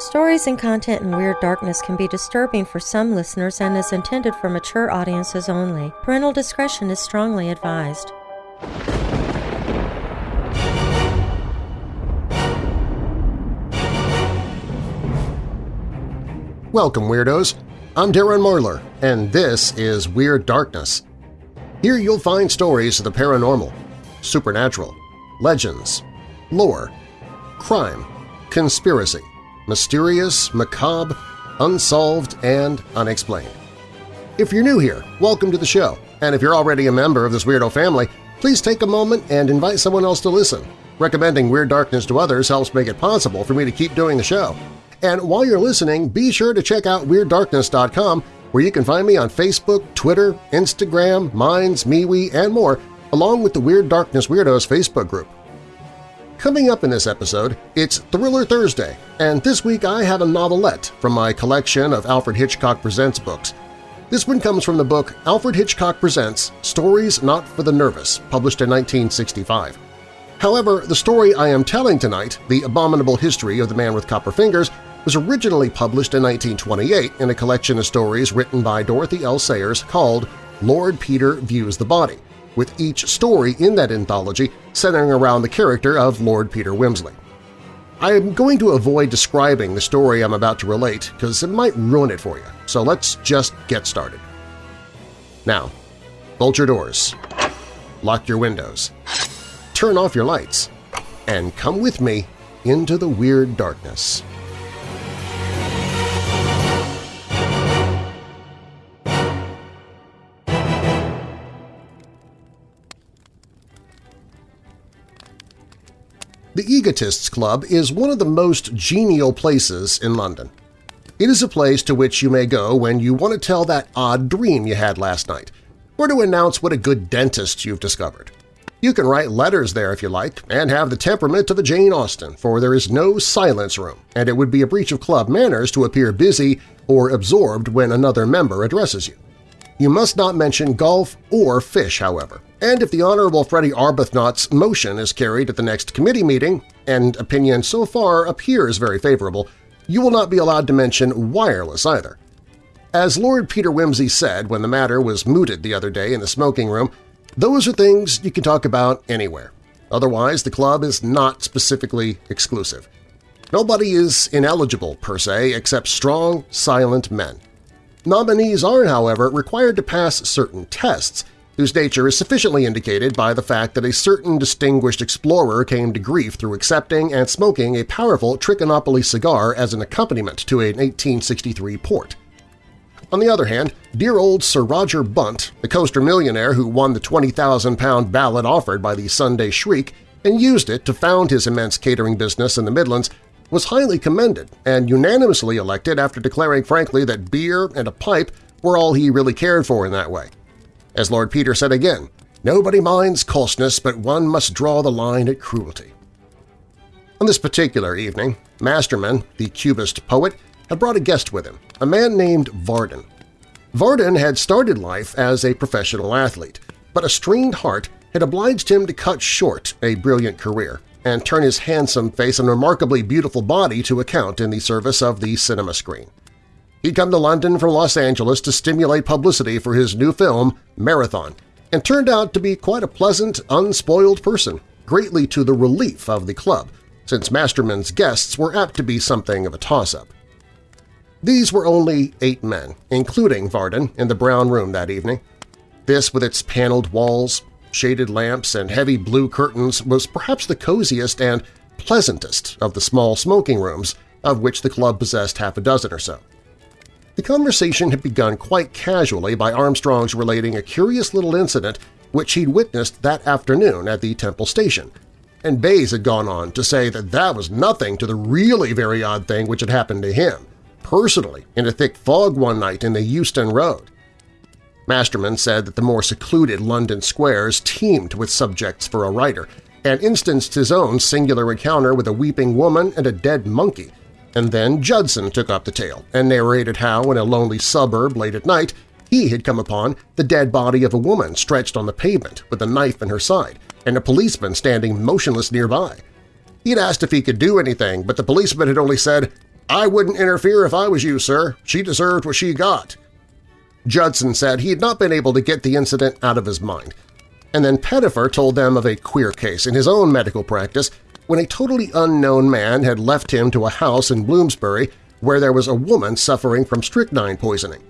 Stories and content in Weird Darkness can be disturbing for some listeners and is intended for mature audiences only. Parental discretion is strongly advised. Welcome, Weirdos! I'm Darren Marlar, and this is Weird Darkness. Here you'll find stories of the paranormal, supernatural, legends, lore, crime, conspiracy, mysterious, macabre, unsolved, and unexplained. If you're new here, welcome to the show, and if you're already a member of this weirdo family, please take a moment and invite someone else to listen. Recommending Weird Darkness to others helps make it possible for me to keep doing the show. And while you're listening, be sure to check out WeirdDarkness.com where you can find me on Facebook, Twitter, Instagram, Minds, MeWe, and more, along with the Weird Darkness Weirdos Facebook group. Coming up in this episode, it's Thriller Thursday, and this week I have a novelette from my collection of Alfred Hitchcock Presents books. This one comes from the book Alfred Hitchcock Presents Stories Not for the Nervous, published in 1965. However, the story I am telling tonight, The Abominable History of the Man with Copper Fingers, was originally published in 1928 in a collection of stories written by Dorothy L. Sayers called Lord Peter Views the Body, with each story in that anthology centering around the character of Lord Peter Wimsey. I am going to avoid describing the story I'm about to relate because it might ruin it for you, so let's just get started. Now, bolt your doors, lock your windows, turn off your lights, and come with me into the weird darkness. The Egotists Club is one of the most genial places in London. It is a place to which you may go when you want to tell that odd dream you had last night, or to announce what a good dentist you've discovered. You can write letters there if you like, and have the temperament of a Jane Austen, for there is no silence room, and it would be a breach of club manners to appear busy or absorbed when another member addresses you. You must not mention golf or fish, however. And if the Honorable Freddie Arbuthnot's motion is carried at the next committee meeting, and opinion so far appears very favorable, you will not be allowed to mention wireless either. As Lord Peter Wimsey said when the matter was mooted the other day in the smoking room, those are things you can talk about anywhere. Otherwise, the club is not specifically exclusive. Nobody is ineligible, per se, except strong, silent men. Nominees are, however, required to pass certain tests, whose nature is sufficiently indicated by the fact that a certain distinguished explorer came to grief through accepting and smoking a powerful Trichinopoly cigar as an accompaniment to an 1863 port. On the other hand, dear old Sir Roger Bunt, the coaster millionaire who won the 20,000-pound ballot offered by the Sunday Shriek and used it to found his immense catering business in the Midlands, was highly commended and unanimously elected after declaring frankly that beer and a pipe were all he really cared for in that way. As Lord Peter said again, nobody minds coarseness, but one must draw the line at cruelty. On this particular evening, Masterman, the Cubist poet, had brought a guest with him, a man named Varden. Varden had started life as a professional athlete, but a strained heart had obliged him to cut short a brilliant career and turn his handsome face and remarkably beautiful body to account in the service of the cinema screen. He'd come to London from Los Angeles to stimulate publicity for his new film, Marathon, and turned out to be quite a pleasant, unspoiled person, greatly to the relief of the club, since Masterman's guests were apt to be something of a toss-up. These were only eight men, including Varden, in the Brown Room that evening. This, with its paneled walls, shaded lamps, and heavy blue curtains was perhaps the coziest and pleasantest of the small smoking rooms, of which the club possessed half a dozen or so. The conversation had begun quite casually by Armstrong's relating a curious little incident which he'd witnessed that afternoon at the Temple Station, and Bayes had gone on to say that that was nothing to the really very odd thing which had happened to him, personally, in a thick fog one night in the Euston Road. Masterman said that the more secluded London squares teemed with subjects for a writer, and instanced his own singular encounter with a weeping woman and a dead monkey. And then Judson took up the tale and narrated how, in a lonely suburb late at night, he had come upon the dead body of a woman stretched on the pavement with a knife in her side and a policeman standing motionless nearby. He'd asked if he could do anything, but the policeman had only said, I wouldn't interfere if I was you, sir. She deserved what she got. Judson said he had not been able to get the incident out of his mind. And then Pettifer told them of a queer case in his own medical practice when a totally unknown man had left him to a house in Bloomsbury where there was a woman suffering from strychnine poisoning.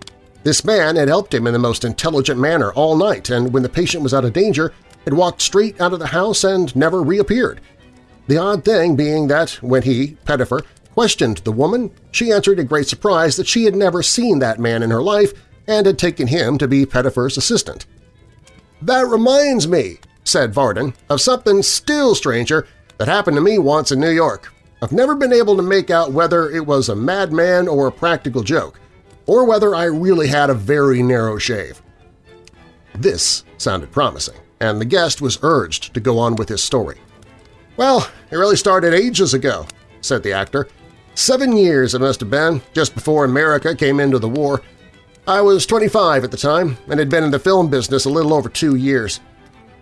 This man had helped him in the most intelligent manner all night, and when the patient was out of danger, had walked straight out of the house and never reappeared. The odd thing being that when he, Pettifer, questioned the woman, she answered in great surprise that she had never seen that man in her life and had taken him to be Pettifer's assistant. "'That reminds me,' said Varden, "'of something still stranger that happened to me once in New York. I've never been able to make out whether it was a madman or a practical joke, or whether I really had a very narrow shave. This sounded promising, and the guest was urged to go on with his story. Well, it really started ages ago, said the actor. Seven years it must have been, just before America came into the war. I was 25 at the time and had been in the film business a little over two years.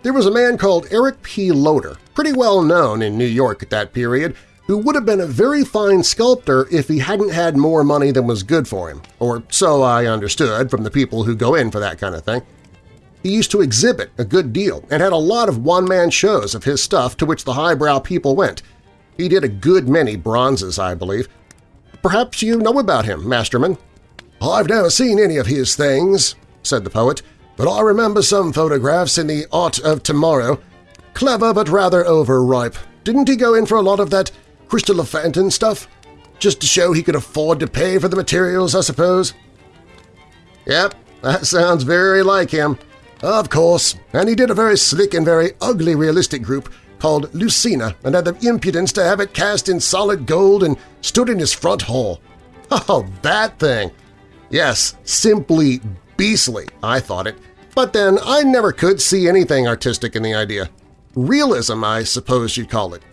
There was a man called Eric P. Loder, pretty well known in New York at that period, who would have been a very fine sculptor if he hadn't had more money than was good for him, or so I understood from the people who go in for that kind of thing. He used to exhibit a good deal and had a lot of one-man shows of his stuff to which the highbrow people went. He did a good many bronzes, I believe. Perhaps you know about him, Masterman? I've never seen any of his things, said the poet, but I remember some photographs in the Art of Tomorrow. Clever but rather overripe. Didn't he go in for a lot of that Crystal Phantom stuff? Just to show he could afford to pay for the materials, I suppose? Yep, that sounds very like him. Of course, and he did a very slick and very ugly realistic group called Lucina and had the impudence to have it cast in solid gold and stood in his front hall. Oh, that thing! Yes, simply beastly, I thought it. But then I never could see anything artistic in the idea. Realism, I suppose you'd call it.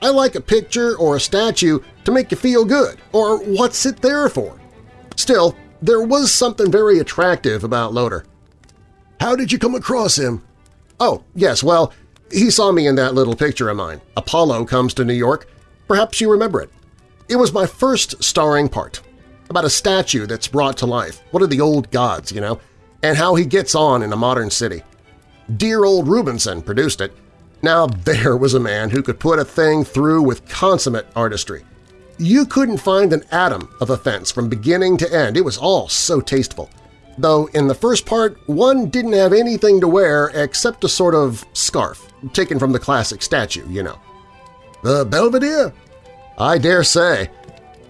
I like a picture or a statue to make you feel good, or what's it there for? Still, there was something very attractive about Loder. How did you come across him? Oh, yes, well, he saw me in that little picture of mine. Apollo comes to New York. Perhaps you remember it. It was my first starring part, about a statue that's brought to life, one of the old gods, you know, and how he gets on in a modern city. Dear old Rubinson produced it, now there was a man who could put a thing through with consummate artistry. You couldn't find an atom of offense from beginning to end. It was all so tasteful. Though in the first part, one didn't have anything to wear except a sort of scarf, taken from the classic statue, you know. The Belvedere? I dare say.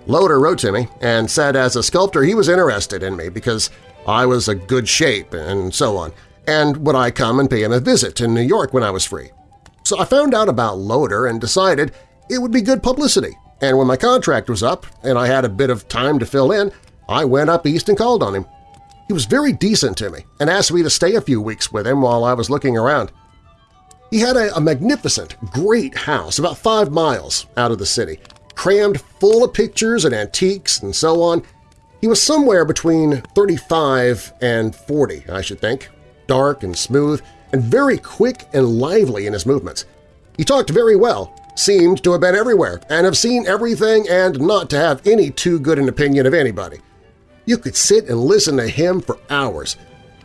Loder wrote to me and said as a sculptor he was interested in me because I was a good shape and so on, and would I come and pay him a visit in New York when I was free. So I found out about Loder and decided it would be good publicity, and when my contract was up and I had a bit of time to fill in, I went up east and called on him. He was very decent to me and asked me to stay a few weeks with him while I was looking around. He had a, a magnificent, great house about five miles out of the city, crammed full of pictures and antiques and so on. He was somewhere between 35 and 40, I should think, dark and smooth, and very quick and lively in his movements. He talked very well, seemed to have been everywhere, and have seen everything and not to have any too good an opinion of anybody. You could sit and listen to him for hours.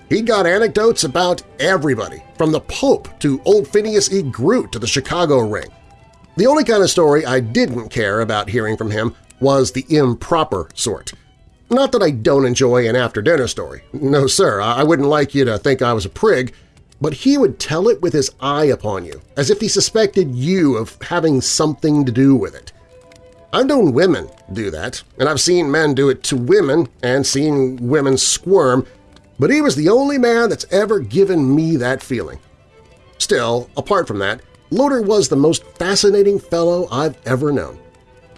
He got anecdotes about everybody, from the Pope to old Phineas E. Groot to the Chicago Ring. The only kind of story I didn't care about hearing from him was the improper sort. Not that I don't enjoy an after-dinner story. No, sir, I wouldn't like you to think I was a prig, but he would tell it with his eye upon you, as if he suspected you of having something to do with it. I've known women do that, and I've seen men do it to women and seen women squirm, but he was the only man that's ever given me that feeling. Still, apart from that, Loder was the most fascinating fellow I've ever known.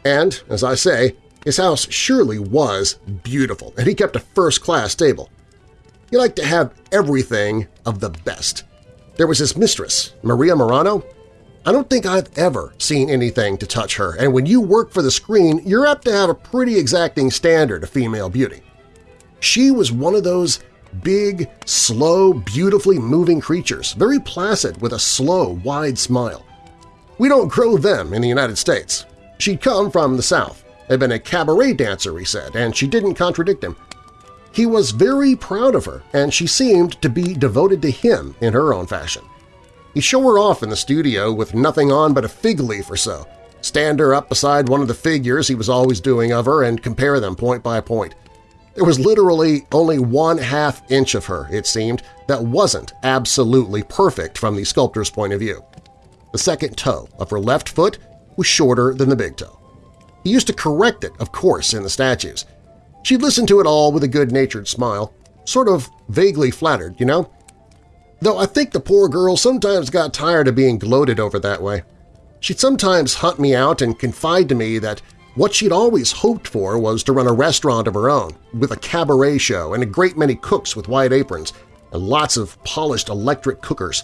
And, as I say, his house surely was beautiful, and he kept a first-class stable. He liked to have everything of the best. There was his mistress, Maria Morano. I don't think I've ever seen anything to touch her, and when you work for the screen, you're apt to have a pretty exacting standard of female beauty. She was one of those big, slow, beautifully moving creatures, very placid with a slow, wide smile. We don't grow them in the United States. She'd come from the South, had been a cabaret dancer, he said, and she didn't contradict him. He was very proud of her, and she seemed to be devoted to him in her own fashion. He'd show her off in the studio with nothing on but a fig leaf or so, stand her up beside one of the figures he was always doing of her and compare them point by point. There was literally only one half inch of her, it seemed, that wasn't absolutely perfect from the sculptor's point of view. The second toe of her left foot was shorter than the big toe. He used to correct it, of course, in the statues. She listened to it all with a good-natured smile, sort of vaguely flattered, you know? Though I think the poor girl sometimes got tired of being gloated over that way. She'd sometimes hunt me out and confide to me that what she'd always hoped for was to run a restaurant of her own, with a cabaret show and a great many cooks with white aprons, and lots of polished electric cookers.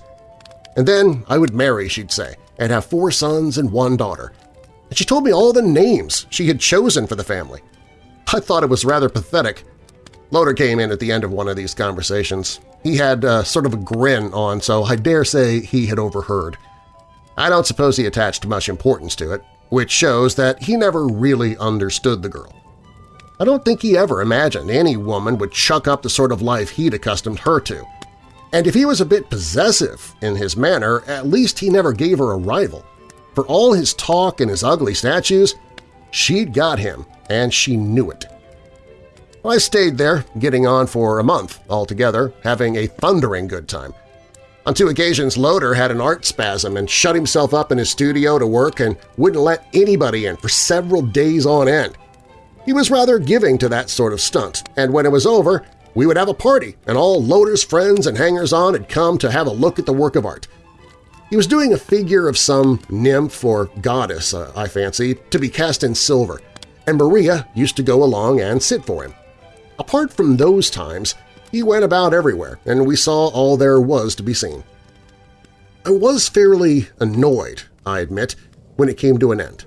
And then I would marry, she'd say, and have four sons and one daughter. And she told me all the names she had chosen for the family. I thought it was rather pathetic. Loder came in at the end of one of these conversations. He had uh, sort of a grin on, so I dare say he had overheard. I don't suppose he attached much importance to it, which shows that he never really understood the girl. I don't think he ever imagined any woman would chuck up the sort of life he'd accustomed her to. And if he was a bit possessive in his manner, at least he never gave her a rival. For all his talk and his ugly statues, she'd got him, and she knew it. I stayed there, getting on for a month altogether, having a thundering good time – on two occasions, Loder had an art spasm and shut himself up in his studio to work and wouldn't let anybody in for several days on end. He was rather giving to that sort of stunt, and when it was over, we would have a party, and all Loder's friends and hangers-on had come to have a look at the work of art. He was doing a figure of some nymph or goddess, uh, I fancy, to be cast in silver, and Maria used to go along and sit for him. Apart from those times, he went about everywhere, and we saw all there was to be seen. I was fairly annoyed, I admit, when it came to an end.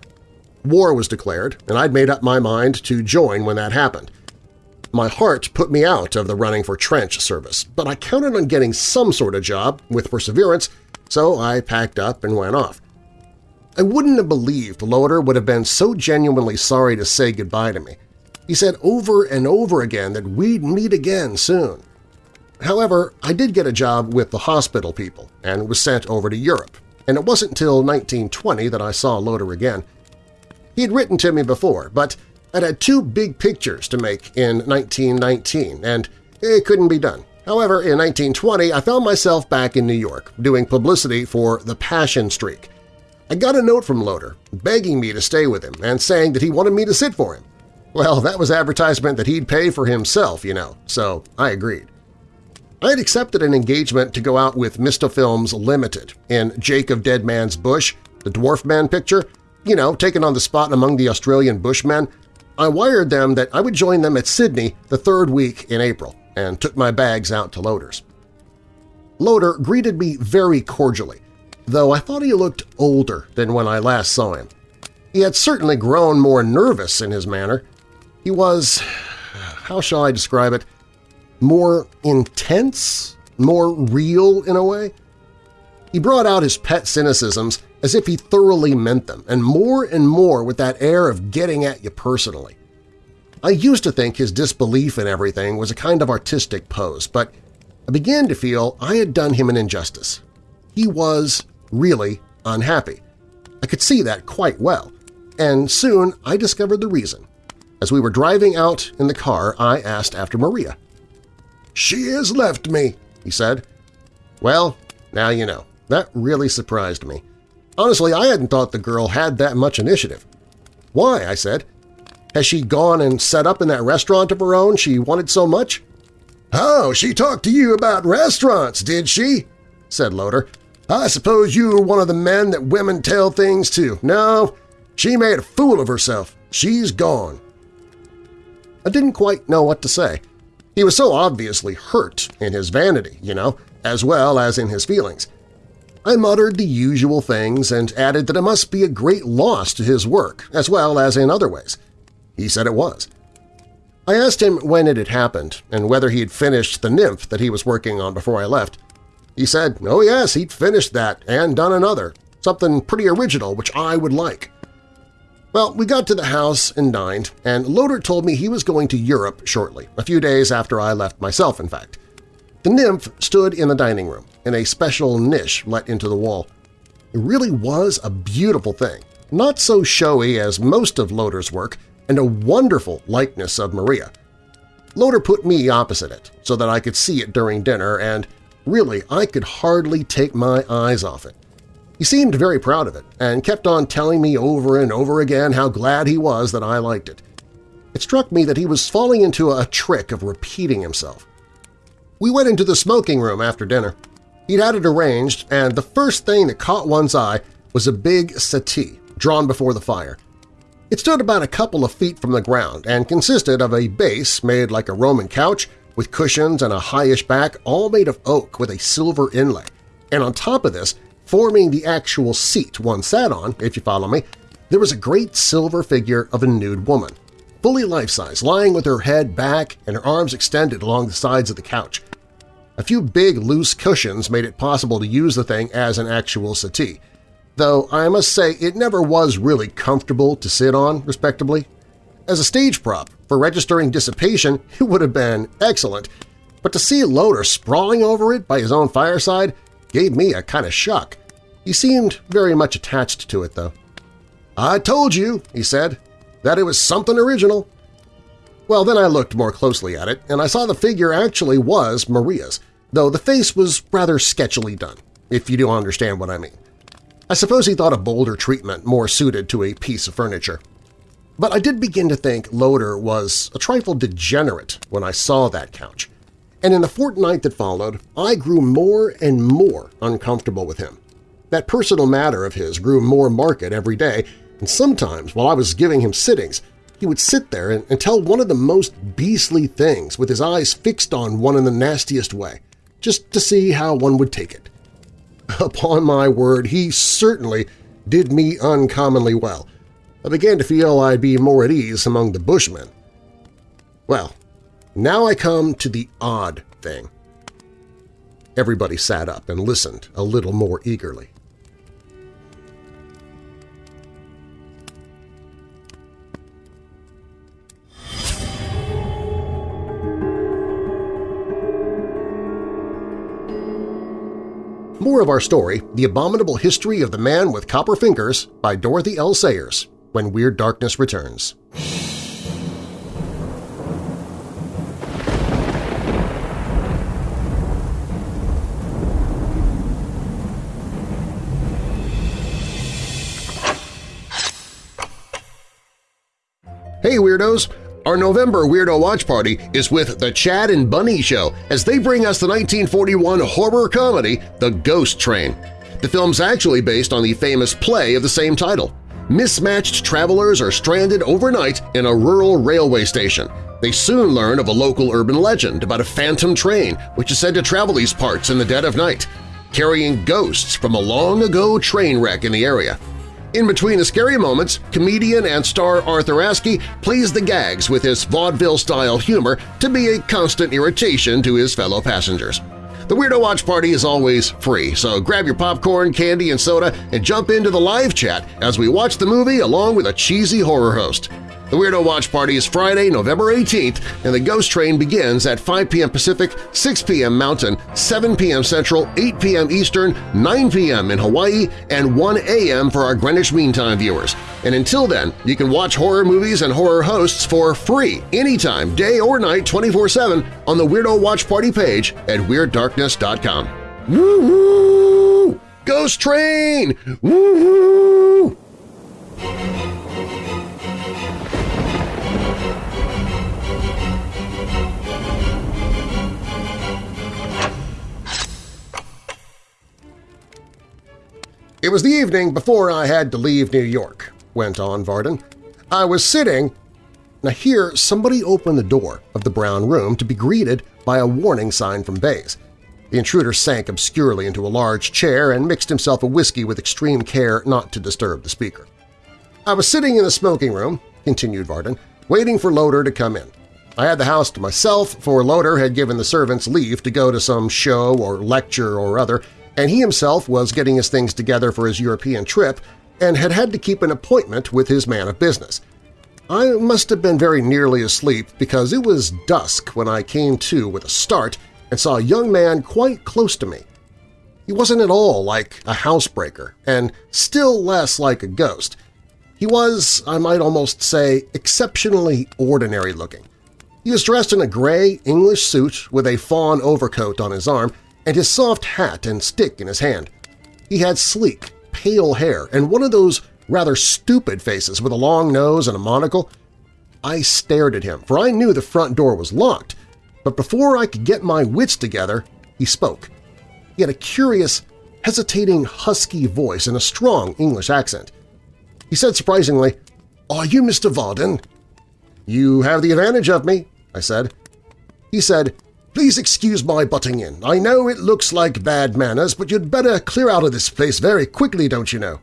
War was declared, and I'd made up my mind to join when that happened. My heart put me out of the running for trench service, but I counted on getting some sort of job with perseverance, so I packed up and went off. I wouldn't have believed Loder would have been so genuinely sorry to say goodbye to me. He said over and over again that we'd meet again soon. However, I did get a job with the hospital people and was sent over to Europe, and it wasn't until 1920 that I saw Loder again. He had written to me before, but I'd had two big pictures to make in 1919, and it couldn't be done. However, in 1920, I found myself back in New York, doing publicity for The Passion Streak. I got a note from Loder, begging me to stay with him and saying that he wanted me to sit for him. Well, that was advertisement that he'd pay for himself, you know, so I agreed. I had accepted an engagement to go out with Mistofilms Limited in Jake of Dead Man's Bush, the Dwarf Man picture, you know, taken on the spot among the Australian Bushmen. I wired them that I would join them at Sydney the third week in April and took my bags out to Loder's. Loder greeted me very cordially, though I thought he looked older than when I last saw him. He had certainly grown more nervous in his manner, he was, how shall I describe it, more intense, more real in a way. He brought out his pet cynicisms as if he thoroughly meant them, and more and more with that air of getting at you personally. I used to think his disbelief in everything was a kind of artistic pose, but I began to feel I had done him an injustice. He was really unhappy. I could see that quite well, and soon I discovered the reason. As we were driving out in the car, I asked after Maria. "'She has left me,' he said. Well, now you know. That really surprised me. Honestly, I hadn't thought the girl had that much initiative. Why? I said. Has she gone and set up in that restaurant of her own she wanted so much? Oh, she talked to you about restaurants, did she? said Loder. I suppose you were one of the men that women tell things to. No, she made a fool of herself. She's gone. I didn't quite know what to say. He was so obviously hurt in his vanity, you know, as well as in his feelings. I muttered the usual things and added that it must be a great loss to his work, as well as in other ways. He said it was. I asked him when it had happened and whether he had finished the nymph that he was working on before I left. He said, oh yes, he'd finished that and done another, something pretty original which I would like. Well, we got to the house and dined, and Loder told me he was going to Europe shortly, a few days after I left myself, in fact. The nymph stood in the dining room, in a special niche let into the wall. It really was a beautiful thing, not so showy as most of Loder's work, and a wonderful likeness of Maria. Loder put me opposite it so that I could see it during dinner, and really I could hardly take my eyes off it. He seemed very proud of it and kept on telling me over and over again how glad he was that I liked it. It struck me that he was falling into a trick of repeating himself. We went into the smoking room after dinner. He'd had it arranged, and the first thing that caught one's eye was a big settee drawn before the fire. It stood about a couple of feet from the ground and consisted of a base made like a Roman couch with cushions and a highish back all made of oak with a silver inlay, and on top of this Forming the actual seat one sat on, if you follow me, there was a great silver figure of a nude woman, fully life-size, lying with her head back and her arms extended along the sides of the couch. A few big loose cushions made it possible to use the thing as an actual settee, though I must say it never was really comfortable to sit on, respectably. As a stage prop for registering dissipation, it would have been excellent, but to see Loder sprawling over it by his own fireside gave me a kind of shock. He seemed very much attached to it, though. "'I told you,' he said, "'that it was something original.' Well, then I looked more closely at it, and I saw the figure actually was Maria's, though the face was rather sketchily done, if you do understand what I mean. I suppose he thought a bolder treatment more suited to a piece of furniture. But I did begin to think Loder was a trifle degenerate when I saw that couch, and in the fortnight that followed, I grew more and more uncomfortable with him. That personal matter of his grew more marked every day, and sometimes while I was giving him sittings, he would sit there and, and tell one of the most beastly things with his eyes fixed on one in the nastiest way, just to see how one would take it. Upon my word, he certainly did me uncommonly well. I began to feel I'd be more at ease among the bushmen. Well, now I come to the odd thing. Everybody sat up and listened a little more eagerly. More of our story, The Abominable History of the Man with Copper Fingers by Dorothy L. Sayers, when Weird Darkness returns. Our November Weirdo Watch Party is with The Chad and Bunny Show as they bring us the 1941 horror comedy The Ghost Train. The film's actually based on the famous play of the same title. Mismatched travelers are stranded overnight in a rural railway station. They soon learn of a local urban legend about a phantom train which is said to travel these parts in the dead of night, carrying ghosts from a long-ago train wreck in the area. In between the scary moments, comedian and star Arthur Askey plays the gags with his vaudeville-style humor to be a constant irritation to his fellow passengers. The Weirdo Watch Party is always free, so grab your popcorn, candy, and soda and jump into the live chat as we watch the movie along with a cheesy horror host. The Weirdo Watch Party is Friday, November 18th, and the Ghost Train begins at 5 p.m. Pacific, 6 p.m. Mountain, 7 p.m. Central, 8 p.m. Eastern, 9 p.m. in Hawaii, and 1 a.m. for our Greenwich Mean Time viewers. And until then, you can watch horror movies and horror hosts for free anytime, day or night, 24-7 on the Weirdo Watch Party page at WeirdDarkness.com. Woo-hoo! Ghost Train! Woo-hoo! It was the evening before I had to leave New York, went on Varden. I was sitting… Now here, somebody opened the door of the brown room to be greeted by a warning sign from Bayes. The intruder sank obscurely into a large chair and mixed himself a whiskey with extreme care not to disturb the speaker. I was sitting in the smoking room, continued Varden, waiting for Loder to come in. I had the house to myself, for Loder had given the servants leave to go to some show or lecture or other, and he himself was getting his things together for his European trip and had had to keep an appointment with his man of business. I must have been very nearly asleep because it was dusk when I came to with a start and saw a young man quite close to me. He wasn't at all like a housebreaker, and still less like a ghost. He was, I might almost say, exceptionally ordinary looking. He was dressed in a gray English suit with a fawn overcoat on his arm and his soft hat and stick in his hand. He had sleek, pale hair and one of those rather stupid faces with a long nose and a monocle. I stared at him, for I knew the front door was locked, but before I could get my wits together, he spoke. He had a curious, hesitating, husky voice and a strong English accent. He said surprisingly, "'Are you Mr. Varden?' "'You have the advantage of me,' I said. He said, Please excuse my butting in. I know it looks like bad manners, but you'd better clear out of this place very quickly, don't you know?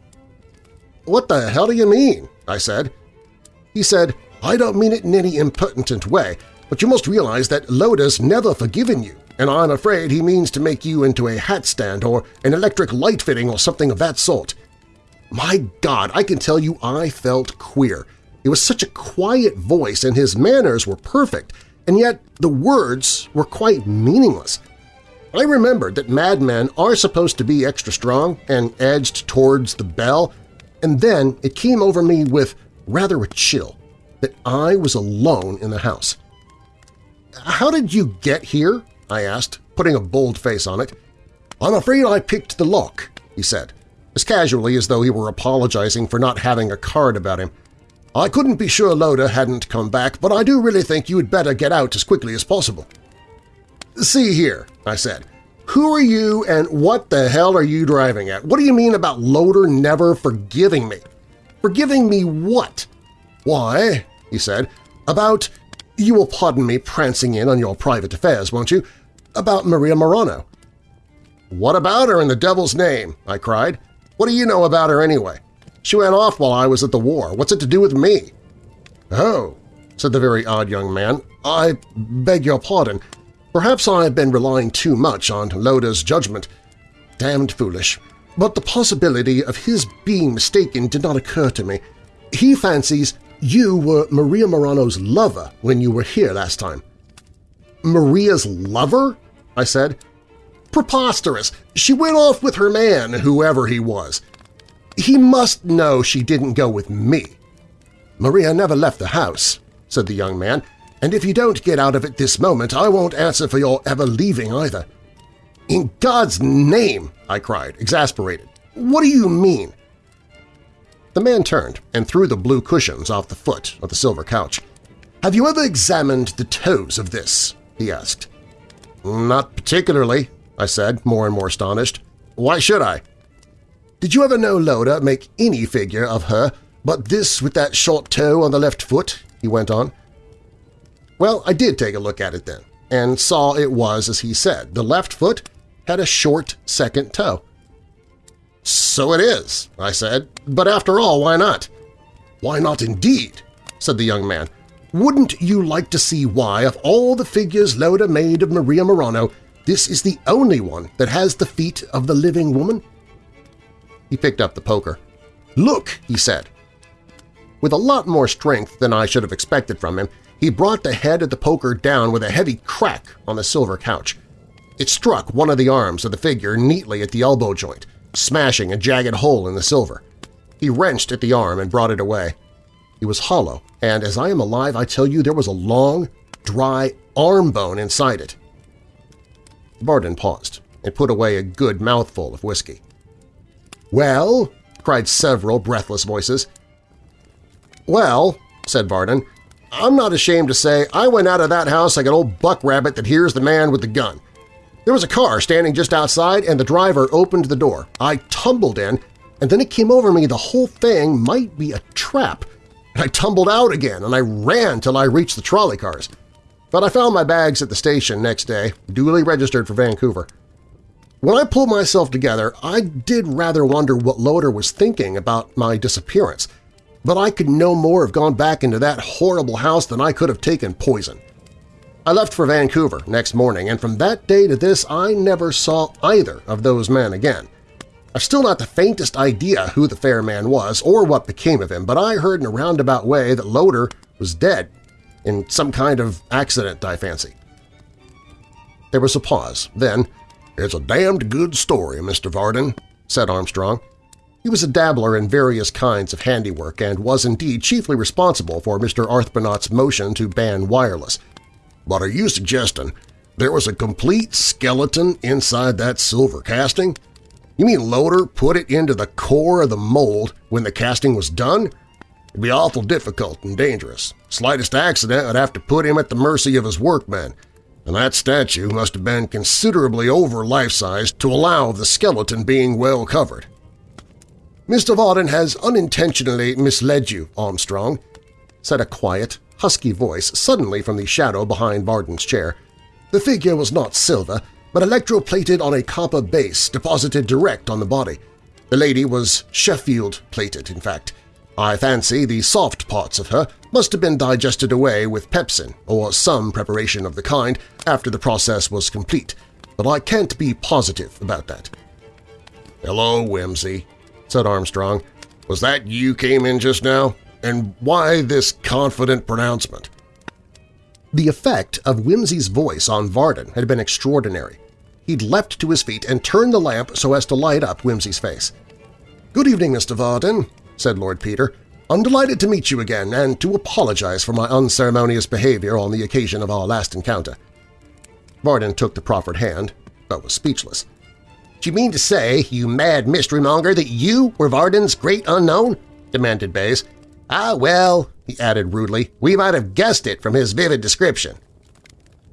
What the hell do you mean? I said. He said, I don't mean it in any impertinent way, but you must realize that Loder's never forgiven you, and I'm afraid he means to make you into a hat stand or an electric light fitting or something of that sort. My God, I can tell you I felt queer. It was such a quiet voice and his manners were perfect, and yet the words were quite meaningless. I remembered that madmen are supposed to be extra strong and edged towards the bell, and then it came over me with rather a chill that I was alone in the house. "'How did you get here?' I asked, putting a bold face on it. "'I'm afraid I picked the lock,' he said, as casually as though he were apologizing for not having a card about him. I couldn't be sure Loder hadn't come back, but I do really think you'd better get out as quickly as possible. See here, I said. Who are you and what the hell are you driving at? What do you mean about Loder never forgiving me? Forgiving me what? Why, he said, about, you will pardon me prancing in on your private affairs, won't you, about Maria Morano. What about her in the devil's name? I cried. What do you know about her anyway? She went off while I was at the war. What's it to do with me? Oh, said the very odd young man. I beg your pardon. Perhaps I have been relying too much on Loder's judgment. Damned foolish. But the possibility of his being mistaken did not occur to me. He fancies you were Maria Morano's lover when you were here last time. Maria's lover? I said. Preposterous! She went off with her man, whoever he was. He must know she didn't go with me. Maria never left the house, said the young man, and if you don't get out of it this moment, I won't answer for your ever leaving either. In God's name, I cried, exasperated. What do you mean? The man turned and threw the blue cushions off the foot of the silver couch. Have you ever examined the toes of this? he asked. Not particularly, I said, more and more astonished. Why should I? Did you ever know Loder make any figure of her but this with that short toe on the left foot? he went on. Well, I did take a look at it then, and saw it was as he said. The left foot had a short second toe. So it is, I said, but after all, why not? Why not indeed, said the young man. Wouldn't you like to see why, of all the figures Loder made of Maria Morano, this is the only one that has the feet of the living woman? He picked up the poker. "'Look!' he said. With a lot more strength than I should have expected from him, he brought the head of the poker down with a heavy crack on the silver couch. It struck one of the arms of the figure neatly at the elbow joint, smashing a jagged hole in the silver. He wrenched at the arm and brought it away. It was hollow, and as I am alive I tell you there was a long, dry arm bone inside it. Varden paused and put away a good mouthful of whiskey. "'Well?' cried several breathless voices. "'Well,' said Varden, "'I'm not ashamed to say I went out of that house like an old buck rabbit that hears the man with the gun. There was a car standing just outside and the driver opened the door. I tumbled in, and then it came over me the whole thing might be a trap. And I tumbled out again and I ran till I reached the trolley cars. But I found my bags at the station next day, duly registered for Vancouver. When I pulled myself together, I did rather wonder what Loder was thinking about my disappearance, but I could no more have gone back into that horrible house than I could have taken poison. I left for Vancouver next morning, and from that day to this I never saw either of those men again. I've still not the faintest idea who the fair man was or what became of him, but I heard in a roundabout way that Loder was dead, in some kind of accident, I fancy. There was a pause. Then, "'It's a damned good story, Mr. Varden,' said Armstrong. He was a dabbler in various kinds of handiwork and was indeed chiefly responsible for Mr. Arbuthnot's motion to ban wireless. But are you suggesting there was a complete skeleton inside that silver casting? You mean Loder put it into the core of the mold when the casting was done? It'd be awful difficult and dangerous. Slightest accident would have to put him at the mercy of his workmen, and that statue must have been considerably over life-size to allow the skeleton being well covered. Mr. Varden has unintentionally misled you, Armstrong, said a quiet, husky voice suddenly from the shadow behind Varden's chair. The figure was not silver, but electroplated on a copper base deposited direct on the body. The lady was Sheffield-plated, in fact. I fancy the soft parts of her must have been digested away with pepsin or some preparation of the kind after the process was complete, but I can't be positive about that. "'Hello, Wimsey,' said Armstrong. "'Was that you came in just now? And why this confident pronouncement?' The effect of Wimsey's voice on Varden had been extraordinary. He'd leapt to his feet and turned the lamp so as to light up Wimsey's face. "'Good evening, Mr. Varden,' said Lord Peter. "'I'm delighted to meet you again and to apologize for my unceremonious behavior on the occasion of our last encounter.' Varden took the proffered hand, but was speechless. "'Do you mean to say, you mad mystery-monger, that you were Varden's great unknown?' demanded Bayes. "'Ah, well,' he added rudely, "'we might have guessed it from his vivid description.'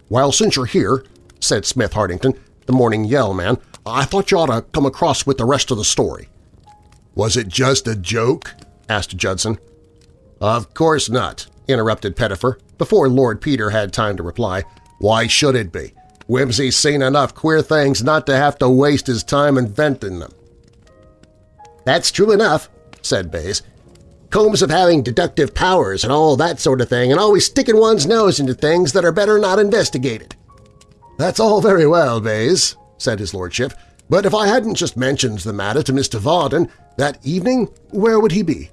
"'Well, since you're here,' said Smith Hardington, the morning yell man, I thought you ought to come across with the rest of the story. Was it just a joke? asked Judson. Of course not, interrupted Pettifer, before Lord Peter had time to reply. Why should it be? Wimsey's seen enough queer things not to have to waste his time inventing them. That's true enough, said Bayes. Combs of having deductive powers and all that sort of thing and always sticking one's nose into things that are better not investigated. That's all very well, Bayes, said his lordship, but if I hadn't just mentioned the matter to Mr. Varden that evening, where would he be?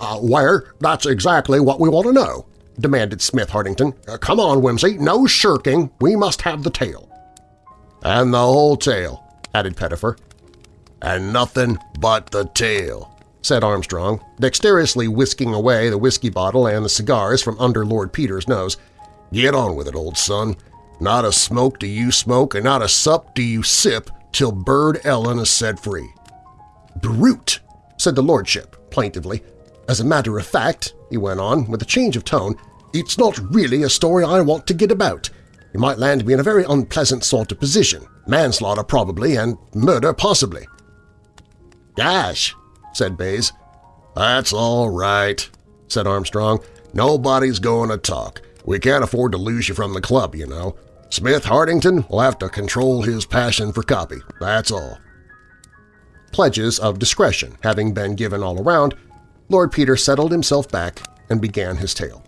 Uh, where? That's exactly what we want to know, demanded Smith Hardington. Uh, come on, Wimsey, no shirking. We must have the tale. And the whole tale, added Pettifer. And nothing but the tale, said Armstrong, dexterously whisking away the whiskey bottle and the cigars from under Lord Peter's nose. Get on with it, old son. Not a smoke do you smoke, and not a sup do you sip till Burd Ellen is set free. Brute, said the lordship plaintively. As a matter of fact, he went on with a change of tone, it's not really a story I want to get about. You might land me in a very unpleasant sort of position, manslaughter probably, and murder possibly. Gosh, said Bayes. That's all right, said Armstrong. Nobody's going to talk. We can't afford to lose you from the club, you know. Smith Hardington will have to control his passion for copy, that's all. Pledges of discretion having been given all around, Lord Peter settled himself back and began his tale.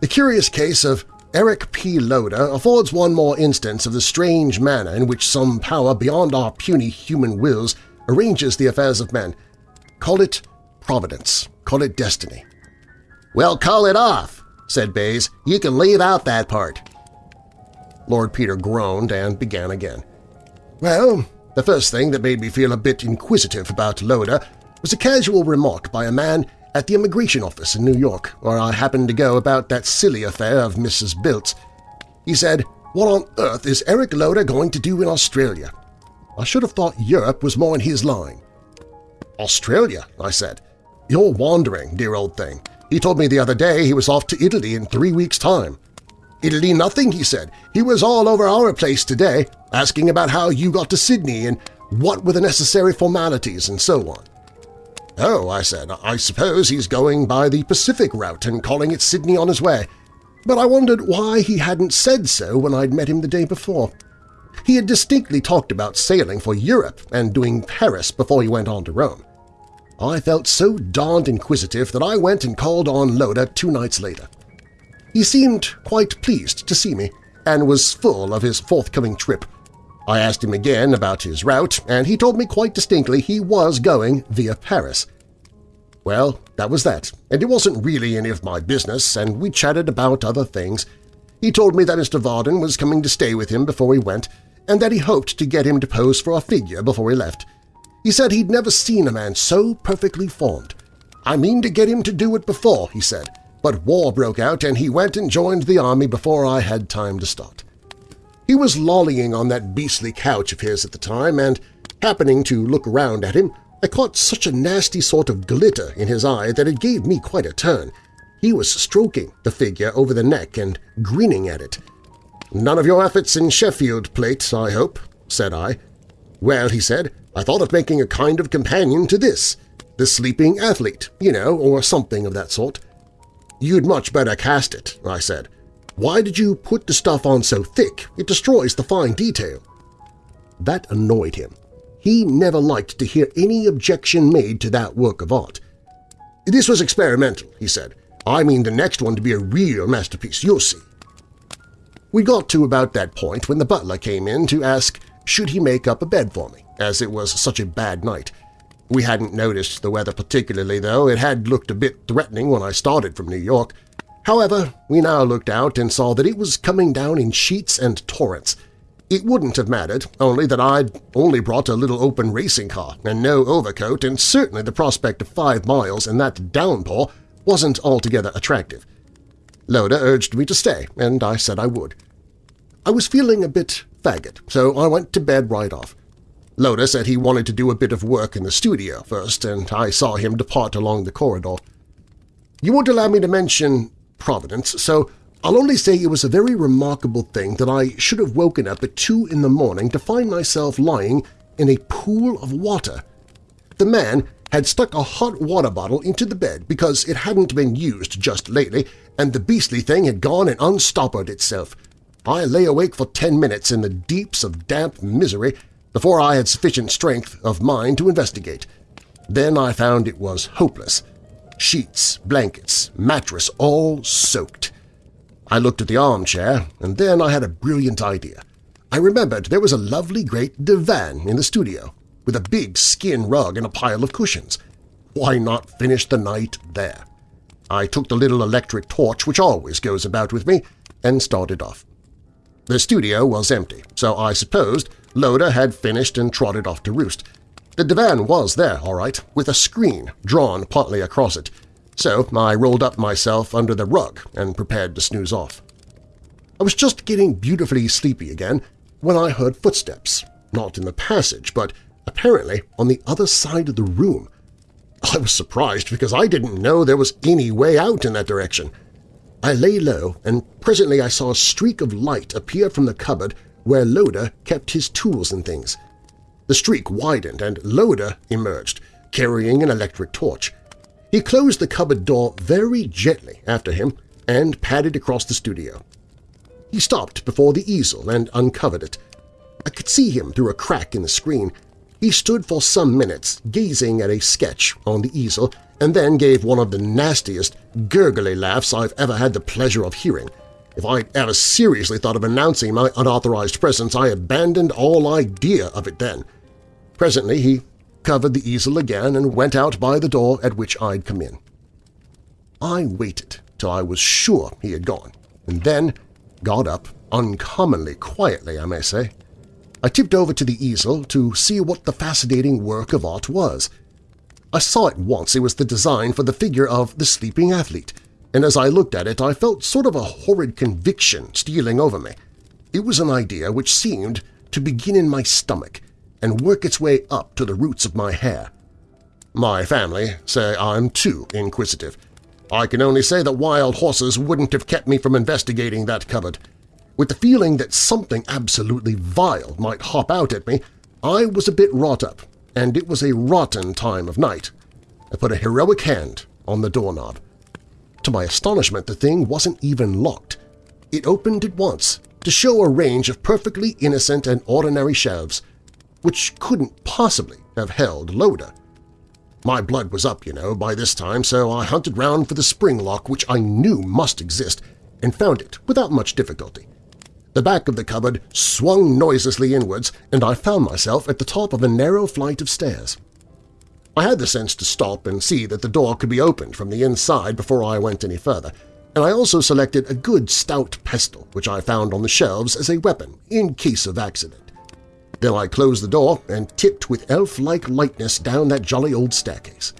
The curious case of Eric P. Loder affords one more instance of the strange manner in which some power beyond our puny human wills arranges the affairs of men. Call it providence, call it destiny. "'Well, call it off,' said Bayes. "'You can leave out that part.' Lord Peter groaned and began again. Well, the first thing that made me feel a bit inquisitive about Loder was a casual remark by a man at the immigration office in New York, where I happened to go about that silly affair of Mrs. Biltz. He said, what on earth is Eric Loder going to do in Australia? I should have thought Europe was more in his line. Australia, I said. You're wandering, dear old thing. He told me the other day he was off to Italy in three weeks' time. Italy nothing, he said. He was all over our place today, asking about how you got to Sydney and what were the necessary formalities and so on. Oh, I said, I suppose he's going by the Pacific route and calling it Sydney on his way. But I wondered why he hadn't said so when I'd met him the day before. He had distinctly talked about sailing for Europe and doing Paris before he went on to Rome. I felt so darned inquisitive that I went and called on Loder two nights later. He seemed quite pleased to see me and was full of his forthcoming trip. I asked him again about his route, and he told me quite distinctly he was going via Paris. Well, that was that, and it wasn't really any of my business, and we chatted about other things. He told me that Mr. Varden was coming to stay with him before he went, and that he hoped to get him to pose for a figure before he left. He said he'd never seen a man so perfectly formed. I mean to get him to do it before, he said, but war broke out and he went and joined the army before I had time to start. He was lollying on that beastly couch of his at the time, and, happening to look around at him, I caught such a nasty sort of glitter in his eye that it gave me quite a turn. He was stroking the figure over the neck and grinning at it. "'None of your efforts in Sheffield plate, I hope,' said I. "'Well,' he said, "'I thought of making a kind of companion to this. The Sleeping Athlete, you know, or something of that sort.' "'You'd much better cast it,' I said. Why did you put the stuff on so thick? It destroys the fine detail. That annoyed him. He never liked to hear any objection made to that work of art. This was experimental, he said. I mean the next one to be a real masterpiece, you'll see. We got to about that point when the butler came in to ask should he make up a bed for me, as it was such a bad night. We hadn't noticed the weather particularly, though. It had looked a bit threatening when I started from New York, However, we now looked out and saw that it was coming down in sheets and torrents. It wouldn't have mattered, only that I'd only brought a little open racing car and no overcoat, and certainly the prospect of five miles in that downpour wasn't altogether attractive. Loder urged me to stay, and I said I would. I was feeling a bit faggot, so I went to bed right off. Loder said he wanted to do a bit of work in the studio first, and I saw him depart along the corridor. You won't allow me to mention Providence, so I'll only say it was a very remarkable thing that I should have woken up at two in the morning to find myself lying in a pool of water. The man had stuck a hot water bottle into the bed because it hadn't been used just lately, and the beastly thing had gone and unstoppered itself. I lay awake for ten minutes in the deeps of damp misery before I had sufficient strength of mind to investigate. Then I found it was hopeless. Sheets, blankets, mattress, all soaked. I looked at the armchair, and then I had a brilliant idea. I remembered there was a lovely great divan in the studio, with a big skin rug and a pile of cushions. Why not finish the night there? I took the little electric torch which always goes about with me and started off. The studio was empty, so I supposed Loder had finished and trotted off to roost, the divan was there, all right, with a screen drawn partly across it, so I rolled up myself under the rug and prepared to snooze off. I was just getting beautifully sleepy again when I heard footsteps, not in the passage, but apparently on the other side of the room. I was surprised because I didn't know there was any way out in that direction. I lay low, and presently I saw a streak of light appear from the cupboard where Loder kept his tools and things. The streak widened and Loder emerged, carrying an electric torch. He closed the cupboard door very gently after him and padded across the studio. He stopped before the easel and uncovered it. I could see him through a crack in the screen. He stood for some minutes gazing at a sketch on the easel and then gave one of the nastiest, gurgly laughs I've ever had the pleasure of hearing. If I ever seriously thought of announcing my unauthorized presence, I abandoned all idea of it then. Presently he covered the easel again and went out by the door at which I'd come in. I waited till I was sure he had gone, and then got up, uncommonly quietly, I may say. I tipped over to the easel to see what the fascinating work of art was. I saw it once it was the design for the figure of the sleeping athlete, and as I looked at it I felt sort of a horrid conviction stealing over me. It was an idea which seemed to begin in my stomach and work its way up to the roots of my hair. My family say I'm too inquisitive. I can only say that wild horses wouldn't have kept me from investigating that cupboard. With the feeling that something absolutely vile might hop out at me, I was a bit wrought up, and it was a rotten time of night. I put a heroic hand on the doorknob. To my astonishment, the thing wasn't even locked. It opened at once to show a range of perfectly innocent and ordinary shelves – which couldn't possibly have held Loder. My blood was up, you know, by this time, so I hunted round for the spring lock which I knew must exist and found it without much difficulty. The back of the cupboard swung noiselessly inwards, and I found myself at the top of a narrow flight of stairs. I had the sense to stop and see that the door could be opened from the inside before I went any further, and I also selected a good stout pestle which I found on the shelves as a weapon in case of accident. Then I closed the door and tipped with elf-like lightness down that jolly old staircase.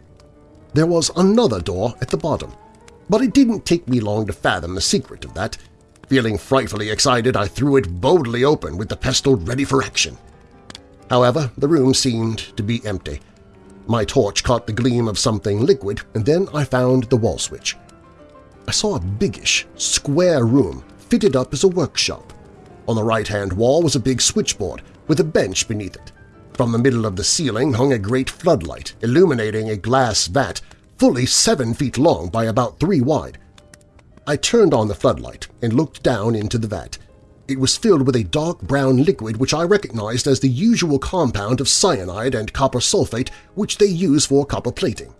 There was another door at the bottom, but it didn't take me long to fathom the secret of that. Feeling frightfully excited, I threw it boldly open with the pestle ready for action. However, the room seemed to be empty. My torch caught the gleam of something liquid, and then I found the wall switch. I saw a biggish, square room fitted up as a workshop. On the right-hand wall was a big switchboard with a bench beneath it. From the middle of the ceiling hung a great floodlight, illuminating a glass vat fully seven feet long by about three wide. I turned on the floodlight and looked down into the vat. It was filled with a dark brown liquid which I recognized as the usual compound of cyanide and copper sulfate which they use for copper plating.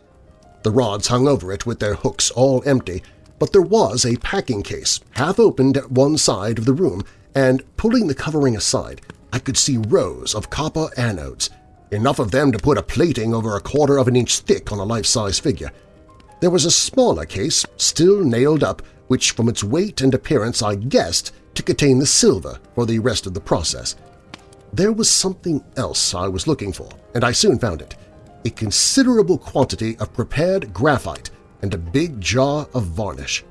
The rods hung over it with their hooks all empty, but there was a packing case half opened at one side of the room, and pulling the covering aside, I could see rows of copper anodes, enough of them to put a plating over a quarter of an inch thick on a life-size figure. There was a smaller case, still nailed up, which from its weight and appearance I guessed to contain the silver for the rest of the process. There was something else I was looking for, and I soon found it – a considerable quantity of prepared graphite and a big jar of varnish.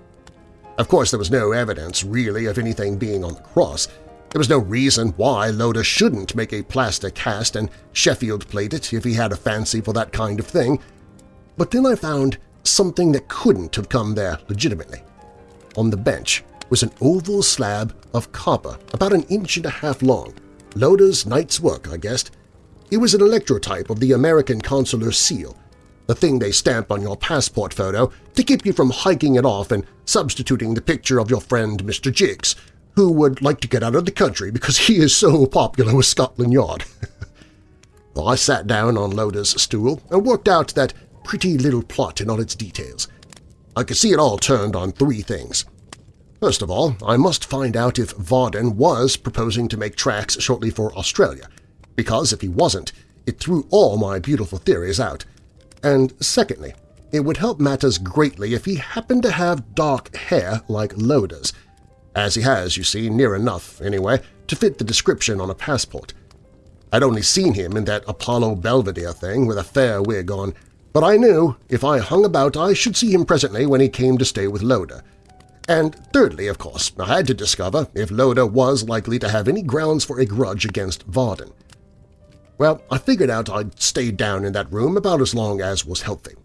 Of course, there was no evidence, really, of anything being on the cross. There was no reason why Loder shouldn't make a plaster cast and Sheffield plate it if he had a fancy for that kind of thing. But then I found something that couldn't have come there legitimately. On the bench was an oval slab of copper about an inch and a half long, Loder's night's work, I guessed. It was an electrotype of the American consular seal, the thing they stamp on your passport photo to keep you from hiking it off and substituting the picture of your friend Mr. Jiggs, who would like to get out of the country because he is so popular with Scotland Yard. well, I sat down on Loder's stool and worked out that pretty little plot in all its details. I could see it all turned on three things. First of all, I must find out if Varden was proposing to make tracks shortly for Australia, because if he wasn't, it threw all my beautiful theories out, and secondly, it would help matters greatly if he happened to have dark hair like Loder's, as he has, you see, near enough, anyway, to fit the description on a passport. I'd only seen him in that Apollo Belvedere thing with a fair wig on, but I knew if I hung about I should see him presently when he came to stay with Loder. And thirdly, of course, I had to discover if Loder was likely to have any grounds for a grudge against Varden. Well, I figured out I'd stay down in that room about as long as was healthy.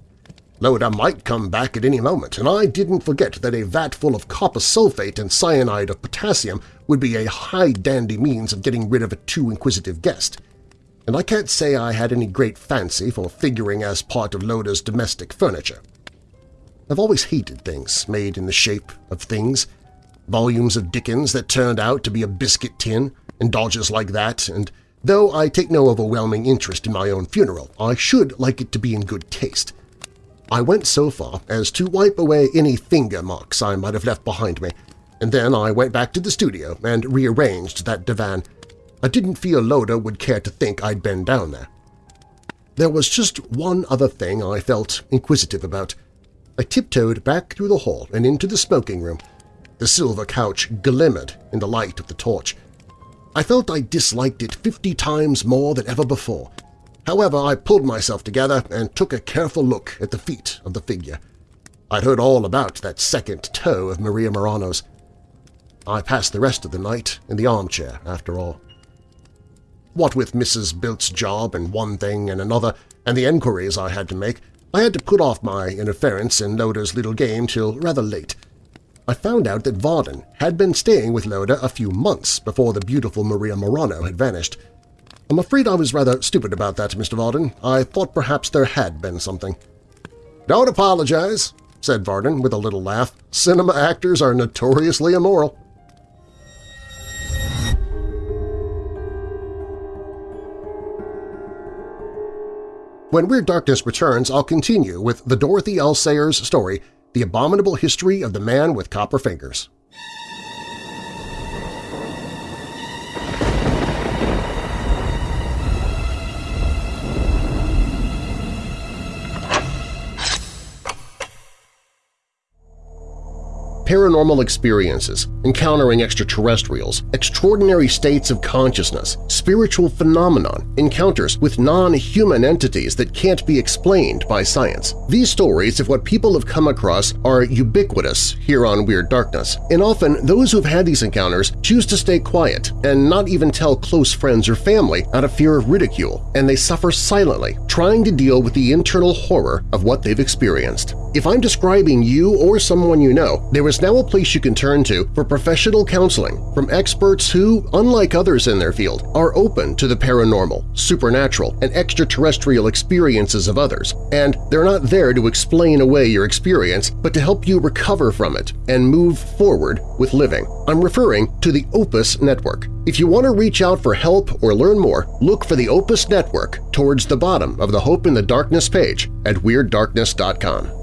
Loder might come back at any moment, and I didn't forget that a vat full of copper sulfate and cyanide of potassium would be a high-dandy means of getting rid of a too inquisitive guest. And I can't say I had any great fancy for figuring as part of Loder's domestic furniture. I've always hated things made in the shape of things, volumes of Dickens that turned out to be a biscuit tin, and dodges like that, and Though I take no overwhelming interest in my own funeral, I should like it to be in good taste. I went so far as to wipe away any finger marks I might have left behind me, and then I went back to the studio and rearranged that divan. I didn't feel Loder would care to think I'd been down there. There was just one other thing I felt inquisitive about. I tiptoed back through the hall and into the smoking room. The silver couch glimmered in the light of the torch. I felt I disliked it fifty times more than ever before. However, I pulled myself together and took a careful look at the feet of the figure. I'd heard all about that second toe of Maria Morano's. I passed the rest of the night in the armchair, after all. What with Mrs. Bilt's job and one thing and another, and the enquiries I had to make, I had to put off my interference in Loder's little game till rather late – I found out that Varden had been staying with Loder a few months before the beautiful Maria Morano had vanished. I'm afraid I was rather stupid about that, Mr. Varden. I thought perhaps there had been something. Don't apologize, said Varden with a little laugh. Cinema actors are notoriously immoral. When Weird Darkness returns, I'll continue with the Dorothy L. Sayers story the Abominable History of the Man with Copper Fingers. Paranormal experiences, encountering extraterrestrials, extraordinary states of consciousness, spiritual phenomenon, encounters with non-human entities that can't be explained by science. These stories of what people have come across are ubiquitous here on Weird Darkness, and often those who've had these encounters choose to stay quiet and not even tell close friends or family out of fear of ridicule, and they suffer silently, trying to deal with the internal horror of what they've experienced. If I'm describing you or someone you know, there is now a place you can turn to for professional counseling from experts who, unlike others in their field, are open to the paranormal, supernatural, and extraterrestrial experiences of others, and they're not there to explain away your experience but to help you recover from it and move forward with living. I'm referring to the Opus Network. If you want to reach out for help or learn more, look for the Opus Network towards the bottom of the Hope in the Darkness page at WeirdDarkness.com.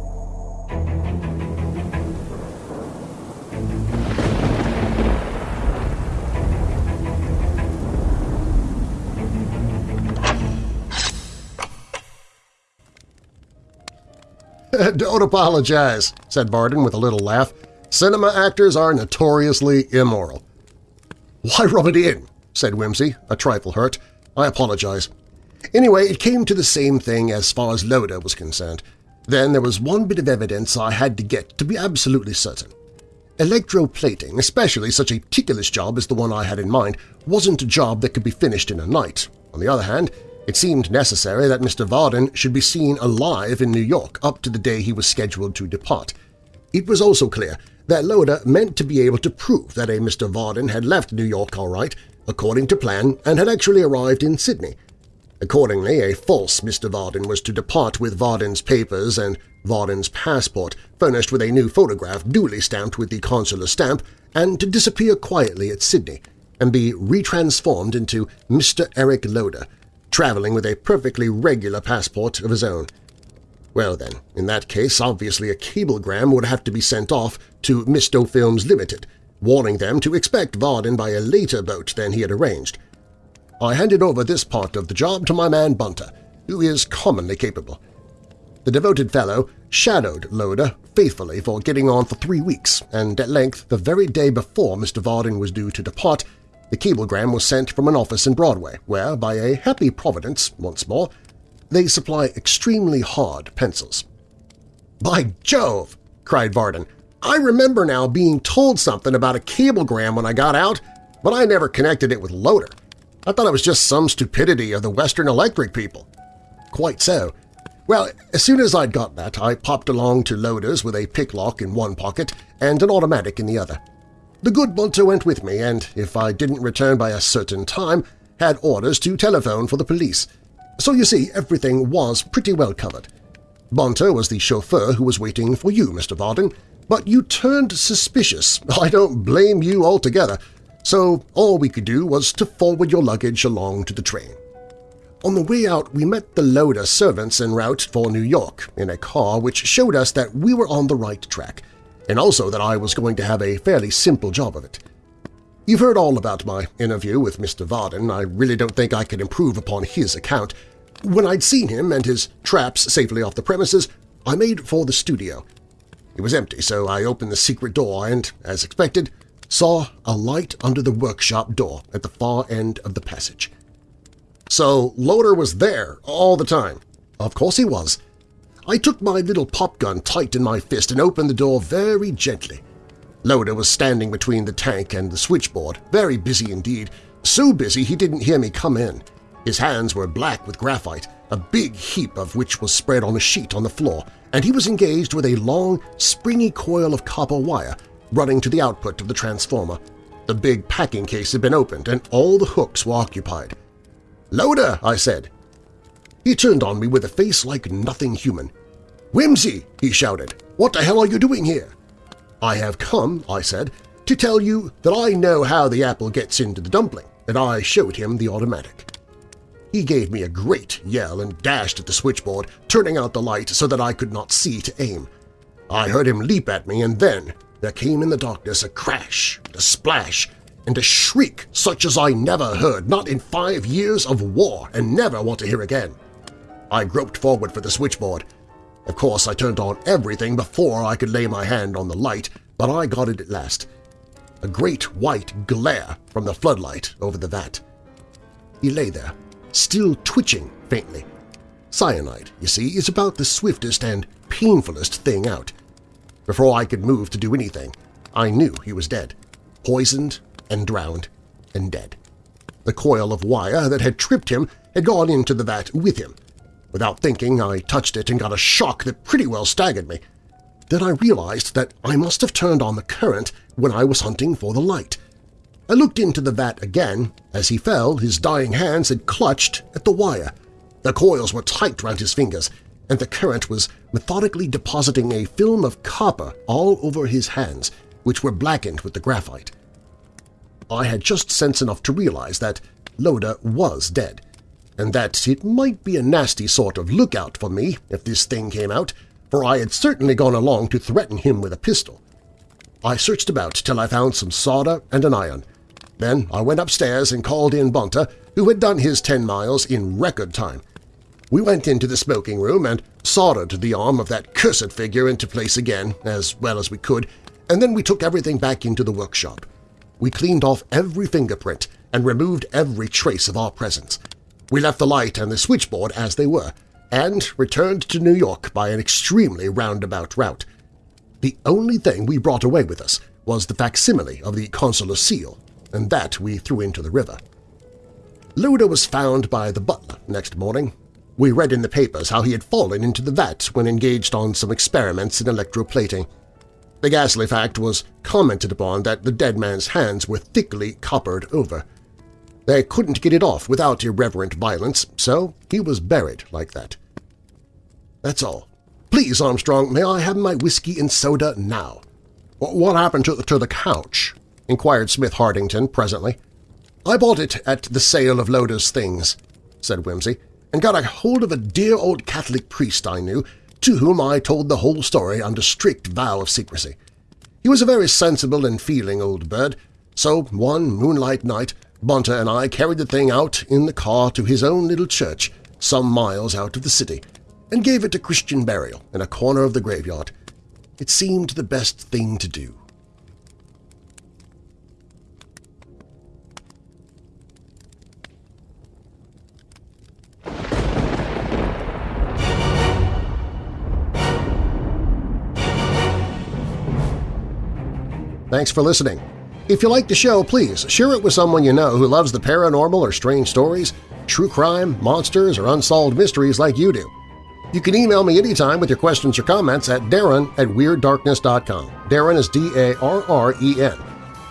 Don't apologize, said Varden with a little laugh. Cinema actors are notoriously immoral. Why rub it in? said Wimsey, a trifle hurt. I apologize. Anyway, it came to the same thing as far as Loder was concerned. Then there was one bit of evidence I had to get to be absolutely certain. Electroplating, especially such a ticklish job as the one I had in mind, wasn't a job that could be finished in a night. On the other hand, it seemed necessary that Mr. Varden should be seen alive in New York up to the day he was scheduled to depart. It was also clear that Loder meant to be able to prove that a Mr. Varden had left New York all right, according to plan, and had actually arrived in Sydney. Accordingly, a false Mr. Varden was to depart with Varden's papers and Varden's passport, furnished with a new photograph duly stamped with the consular stamp, and to disappear quietly at Sydney and be retransformed into Mr. Eric Loda, traveling with a perfectly regular passport of his own. Well then, in that case, obviously a cablegram would have to be sent off to Misto Films Limited, warning them to expect Varden by a later boat than he had arranged. I handed over this part of the job to my man Bunter, who is commonly capable. The devoted fellow shadowed Loder faithfully for getting on for three weeks, and at length, the very day before Mr. Varden was due to depart, the cablegram was sent from an office in Broadway, where, by a happy providence, once more, they supply extremely hard pencils. "'By Jove!' cried Varden. "'I remember now being told something about a cablegram when I got out, but I never connected it with Loder. I thought it was just some stupidity of the Western Electric people.' "'Quite so. Well, as soon as I'd got that, I popped along to Loder's with a picklock in one pocket and an automatic in the other. The good Bunter went with me, and if I didn't return by a certain time, had orders to telephone for the police. So you see, everything was pretty well covered. Bunter was the chauffeur who was waiting for you, Mr. Varden, but you turned suspicious. I don't blame you altogether, so all we could do was to forward your luggage along to the train. On the way out, we met the Loder servants en route for New York in a car which showed us that we were on the right track – and also that I was going to have a fairly simple job of it. You've heard all about my interview with Mr. Varden. I really don't think I could improve upon his account. When I'd seen him and his traps safely off the premises, I made for the studio. It was empty, so I opened the secret door and, as expected, saw a light under the workshop door at the far end of the passage. So Loder was there all the time. Of course he was. I took my little pop gun tight in my fist and opened the door very gently. Loder was standing between the tank and the switchboard, very busy indeed, so busy he didn't hear me come in. His hands were black with graphite, a big heap of which was spread on a sheet on the floor, and he was engaged with a long, springy coil of copper wire running to the output of the transformer. The big packing case had been opened, and all the hooks were occupied. "'Loder!' I said. He turned on me with a face like nothing human. "'Wimsey!' he shouted. "'What the hell are you doing here?' "'I have come,' I said, "'to tell you that I know how the apple gets into the dumpling,' and I showed him the automatic. He gave me a great yell and dashed at the switchboard, turning out the light so that I could not see to aim. I heard him leap at me, and then there came in the darkness a crash, a splash, and a shriek such as I never heard, not in five years of war, and never want to hear again. I groped forward for the switchboard. Of course, I turned on everything before I could lay my hand on the light, but I got it at last. A great white glare from the floodlight over the vat. He lay there, still twitching faintly. Cyanide, you see, is about the swiftest and painfulest thing out. Before I could move to do anything, I knew he was dead, poisoned and drowned and dead. The coil of wire that had tripped him had gone into the vat with him. Without thinking, I touched it and got a shock that pretty well staggered me. Then I realized that I must have turned on the current when I was hunting for the light. I looked into the vat again. As he fell, his dying hands had clutched at the wire. The coils were tight round his fingers, and the current was methodically depositing a film of copper all over his hands, which were blackened with the graphite. I had just sense enough to realize that Loder was dead, and that it might be a nasty sort of lookout for me if this thing came out, for I had certainly gone along to threaten him with a pistol. I searched about till I found some solder and an iron. Then I went upstairs and called in Bunter, who had done his ten miles in record time. We went into the smoking room and soldered the arm of that cursed figure into place again as well as we could, and then we took everything back into the workshop. We cleaned off every fingerprint and removed every trace of our presence. We left the light and the switchboard as they were, and returned to New York by an extremely roundabout route. The only thing we brought away with us was the facsimile of the consular seal, and that we threw into the river. Loder was found by the butler next morning. We read in the papers how he had fallen into the vat when engaged on some experiments in electroplating. The ghastly fact was commented upon that the dead man's hands were thickly coppered over. They couldn't get it off without irreverent violence, so he was buried like that. That's all. Please, Armstrong, may I have my whiskey and soda now? What happened to, to the couch? inquired Smith-Hartington presently. I bought it at the sale of Loder's things, said Wimsey, and got a hold of a dear old Catholic priest I knew to whom I told the whole story under strict vow of secrecy. He was a very sensible and feeling old bird, so one moonlight night Bunter and I carried the thing out in the car to his own little church some miles out of the city and gave it a Christian burial in a corner of the graveyard. It seemed the best thing to do. Thanks for listening. If you like the show, please share it with someone you know who loves the paranormal or strange stories, true crime, monsters, or unsolved mysteries like you do. You can email me anytime with your questions or comments at darren at WeirdDarkness.com. Darren is D-A-R-R-E-N.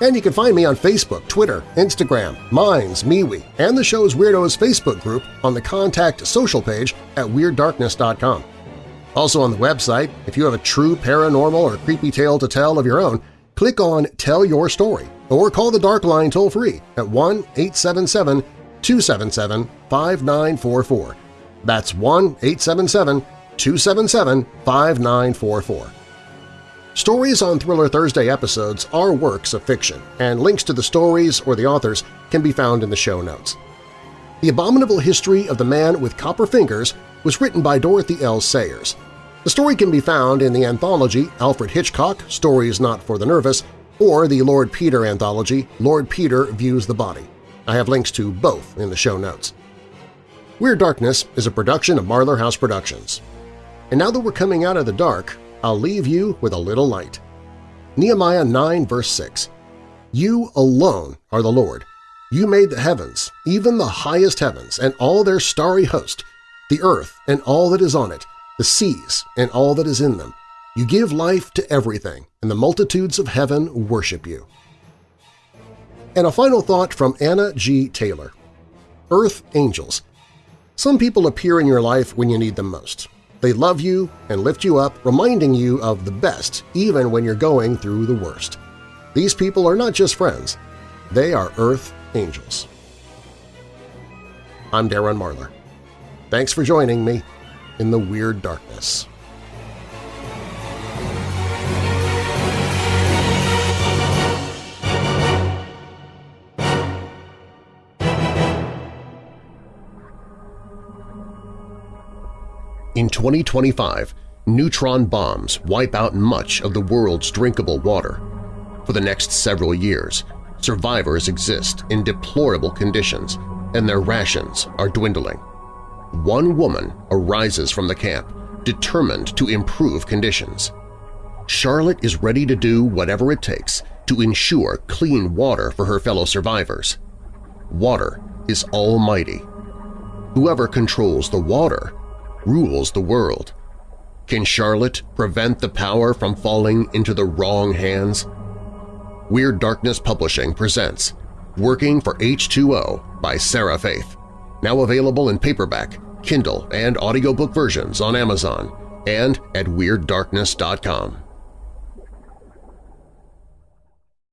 And you can find me on Facebook, Twitter, Instagram, Minds, MeWe, and the show's Weirdos Facebook group on the Contact Social page at WeirdDarkness.com. Also on the website, if you have a true paranormal or creepy tale to tell of your own, click on Tell Your Story or call the Dark Line toll-free at 1-877-277-5944. That's 1-877-277-5944. Stories on Thriller Thursday episodes are works of fiction, and links to the stories or the authors can be found in the show notes. The Abominable History of the Man with Copper Fingers was written by Dorothy L. Sayers. The story can be found in the anthology Alfred Hitchcock, Stories Not for the Nervous, or the Lord Peter anthology Lord Peter Views the Body. I have links to both in the show notes. Weird Darkness is a production of Marlar House Productions. And now that we're coming out of the dark, I'll leave you with a little light. Nehemiah 9 verse 6 You alone are the Lord. You made the heavens, even the highest heavens, and all their starry host, the earth and all that is on it, the seas and all that is in them. You give life to everything, and the multitudes of heaven worship you. And a final thought from Anna G. Taylor. Earth Angels Some people appear in your life when you need them most. They love you and lift you up, reminding you of the best even when you're going through the worst. These people are not just friends. They are Earth Angels. I'm Darren Marlar. Thanks for joining me in the Weird Darkness. In 2025, neutron bombs wipe out much of the world's drinkable water. For the next several years, survivors exist in deplorable conditions and their rations are dwindling. One woman arises from the camp, determined to improve conditions. Charlotte is ready to do whatever it takes to ensure clean water for her fellow survivors. Water is almighty. Whoever controls the water rules the world. Can Charlotte prevent the power from falling into the wrong hands? Weird Darkness Publishing presents Working for H2O by Sarah Faith, now available in paperback, Kindle, and audiobook versions on Amazon and at WeirdDarkness.com.